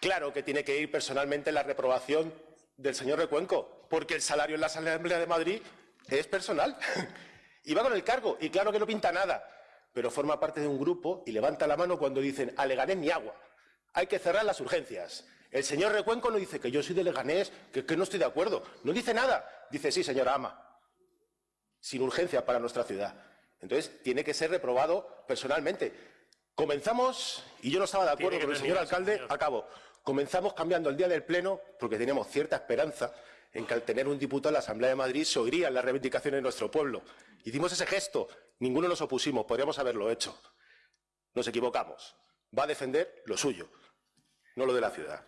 Claro que tiene que ir personalmente la reprobación del señor Recuenco, porque el salario en la Asamblea de Madrid es personal. y va con el cargo, y claro que no pinta nada, pero forma parte de un grupo y levanta la mano cuando dicen a Leganés ni agua. Hay que cerrar las urgencias. El señor Recuenco no dice que yo soy de Leganés, que, que no estoy de acuerdo. No dice nada. Dice sí, señora Ama. Sin urgencia para nuestra ciudad. Entonces, tiene que ser reprobado personalmente. Comenzamos, y yo no estaba de acuerdo con el señor alcalde, señor. acabo. Comenzamos cambiando el día del Pleno porque teníamos cierta esperanza en que al tener un diputado en la Asamblea de Madrid se oirían las reivindicaciones de nuestro pueblo. Hicimos ese gesto, ninguno nos opusimos, podríamos haberlo hecho. Nos equivocamos. Va a defender lo suyo, no lo de la ciudad.